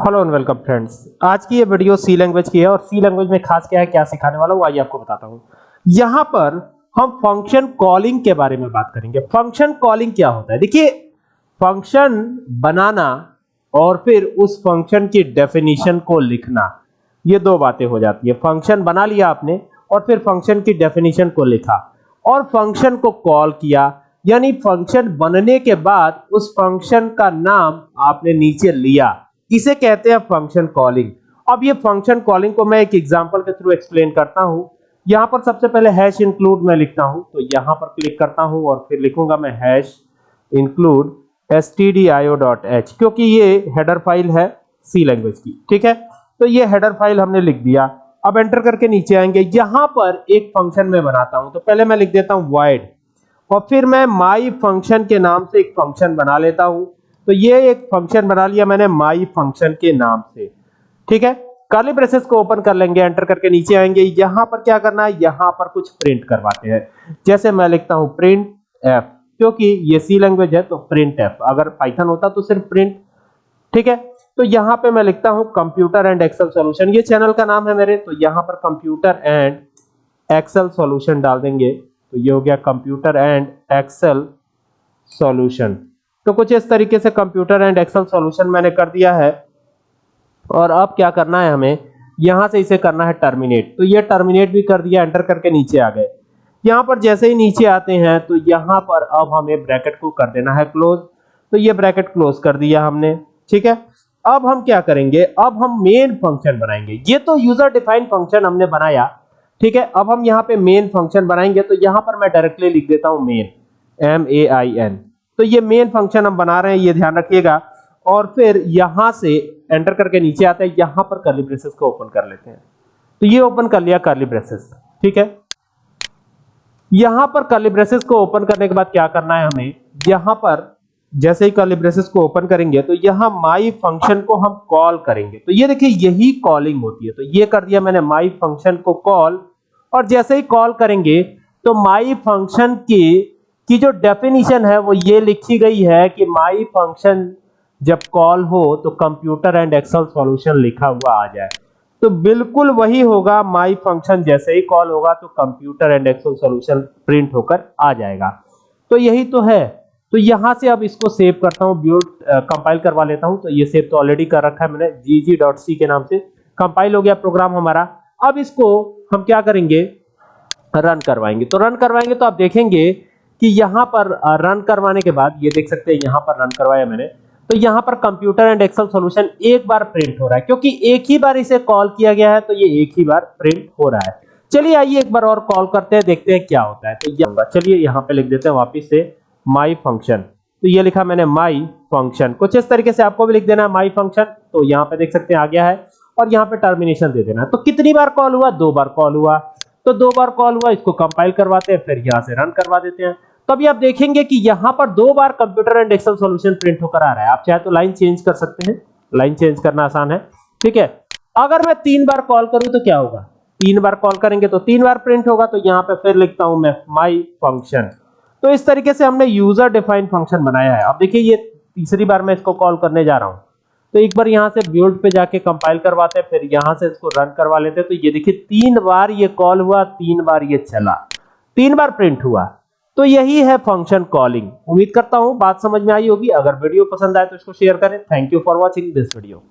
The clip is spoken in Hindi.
हेलो एंड वेलकम फ्रेंड्स आज की ये वीडियो सी लैंग्वेज की है और सी लैंग्वेज में खास क्या है, क्या सिखाने वाला हूँ आइए आपको बताता हूँ। यहाँ पर हम फ़ंक्शन कॉलिंग के बारे में बात करेंगे। फ़ंक्शन कॉलिंग क्या होता है? देखिए फ़ंक्शन बनाना और फिर उस फ़ंक्शन की डेफिनेशन को लिखना, ये दो बातें हो जाती है। फ़ंक्शन बना लिया आपने और फिर फ़ंक्शन की डेफिनेशन को लिखा और फ़ंक्शन को कॉल किया। यानी फ़ंक्शन बनने के बाद उस फ़ंक्शन का नाम आपने नीचे लिया। इसे कहते हैं फ़ंक्शन कॉलिंग अब ये फ़ंक्शन कॉलिंग को मैं एक एग्जांपल के थ्रू एक्सप्लेन करता हूँ। यहाँ पर सबसे पहले हैश इंक्लूड मैं लिखता हूँ। तो यहाँ पर क्लिक करता हूँ और फिर लिखूँगा मैं हैश इंक्लूड stdio.h क्योंकि ये हेडर फ़ाइल है सी लैंग्वेज की। ठीक है? तो ये हेडर फ़ाइल हमने लिख दिया। अब एंटर करके नीचे आएँगे। यहाँ पर एक फ़ंक्शन में बनाता हूँ। तो पहले मैं लिख देता हूँ void और फिर मैं माई फ़ंक्शन के नाम से एक फ़ंक्शन बना लेता हूँ। तो ये एक फ़ंक्शन बना लिया मैंने माई फ़ंक्शन के नाम से। ठीक है? कर्ली ब्रेसेस को ओपन कर लेंगे एंटर करके नीचे आएँगे। यहाँ पर क्या करना है? यहाँ पर कुछ प्रिंट करवाते हैं। जैसे मैं लिखता हूँ प्रिंट एफ़ क्योंकि ये सी लैंग्वेज है तो प्रिंट एफ़ अगर पाइथन होता तो सिर्फ़ प्रिंट ठीक है? तो यहाँ पे मैं लिखता हूँ कंप्यूटर एंड एक्सेल सॉल्यूशन ये चैनल का नाम है मेरे तो यहाँ पर कंप्यूटर एंड एक्सेल सॉल्यूशन डाल देंगे। तो ये हो गया कंप्यूटर एंड एक्सेल सॉल्यूशन तो कुछ इस तरीके से कंप्यूटर एंड एक्सेल सॉल्यूशन मैंने कर दिया है। और अब क्या करना है हमें? यहाँ से इसे करना है टर्मिनेट। तो ये टर्मिनेट भी कर दिया, एंटर करके नीचे आ गए। यहाँ पर जैसे ही नीचे आते हैं तो यहाँ पर अब हमें ब्रैकेट को कर देना है क्लोज। तो ये ब्रैकेट क्लोज कर दिया हमने। ठीक है? अब हम क्या करेंगे? अब हम मेन फ़ंक्शन बनाएँगे। ये तो यूज़र डिफाइंड फ़ंक्शन हमने बनाया। ठीक है? अब हम यहाँ पे मेन फ़ंक्शन बनाएँगे। तो यहाँ पर मैं डायरेक्टली लिख देता हूँ main M A I N तो ये मेन फ़ंक्शन हम बना रहे हैं, ये ध्यान रखिएगा। और फिर यहाँ से एंटर करके नीचे आते हैं, यहाँ पर कर्ली ब्रेसेस को ओपन कर लेते हैं। तो ये ओपन कर लिया कर्ली ब्रेसेस ठीक है? यहाँ पर कर्ली ब्रेसेस को ओपन करने के बाद क्या करना है हमें? यहाँ पर जैसे ही कर्ली ब्रेसेस को ओपन करेंगे तो यहाँ माई फ़ंक्शन को हम कॉल करेंगे। तो ये देखिए, यही कॉलिंग होती है। तो ये कर दिया मैंने माई फ़ंक्शन को कॉल और जैसे ही कॉल करेंगे तो माई फ़ंक्शन की की जो डेफिनेशन है, वो ये लिखी गई है कि माई फ़ंक्शन जब कॉल हो तो कंप्यूटर एंड एक्सेल सॉल्यूशन लिखा हुआ आ जाए। तो बिल्कुल वही होगा माई फ़ंक्शन जैसे ही कॉल होगा तो Computer and Excel Solution print होकर आ जाएगा। तो यही तो है। तो यहाँ से अब इसको सेव करता हूँ ब्यूट कंपाइल करवा लेता हूँ। तो ये सेव तो ऑलरेडी कर रखा है मैंने, gg.c के नाम से। कंपाइल हो गया प्रोग्राम हमारा। अब इसको हम क्या करेंगे? रन करवाएँगे। तो रन करवाएँगे तो आप देखेंगे कि यहाँ पर रन करवाने के बाद, ये देख सकते हैं यहाँ पर रन करवाया मैंने तो यहाँ पर कंप्यूटर एंड एक्सेल सॉल्यूशन एक बार प्रिंट हो रहा है, क्योंकि एक ही बार इसे कॉल किया गया है तो ये एक ही बार प्रिंट हो रहा है। चलिए आइए एक बार और कॉल करते हैं, देखते हैं क्या होता है। तो चलिए यहाँ पे लिख देते हैं वापस से माई फ़ंक्शन तो ये लिखा मैंने माई फ़ंक्शन कुछ इस तरीके से आपको भी लिख देना है माई फ़ंक्शन तो यहाँ पे देख सकते हैं आ गया है, और यहाँ पे टर्मिनेशन दे देना है। तो कितनी बार कॉल हुआ? दो बार कॉल हुआ। तो दो बार कॉल हुआ, इसको कंपाइल करवाते हैं, फिर यहाँ से रन करवा देते हैं। तो अभी आप देखेंगे कि यहाँ पर दो बार Computer and Excel Solution print होकर आ रहा है। आप चाहे तो लाइन चेंज कर सकते हैं। लाइन चेंज करना आसान है। ठीक है? अगर मैं तीन बार कॉल करूँ तो क्या होगा? तीन बार कॉल करेंगे तो तीन बार प्रिंट होगा तो यहाँ पे फिर लिखता हूँ मैं माई फ़ंक्शन तो इस तरीके से हमने यूज़र डिफाइंड फ़ंक्शन बनाया है। अब देखिए, ये तीसरी बार मैं इसको कॉल करने जा रहा हूँ। तो एक बार यहाँ से बिल्ड पे जाके कंपाइल करवाते हैं, फिर यहाँ से इसको रन करवा लेते हैं। तो ये देखिए, तीन बार ये कॉल हुआ, तीन बार ये चला। तीन बार प्रिंट हुआ। तो यही है फ़ंक्शन कॉलिंग उम्मीद करता हूँ बात समझ में आई होगी। अगर वीडियो पसंद आए तो इसको शेयर करें। Thank you for watching this video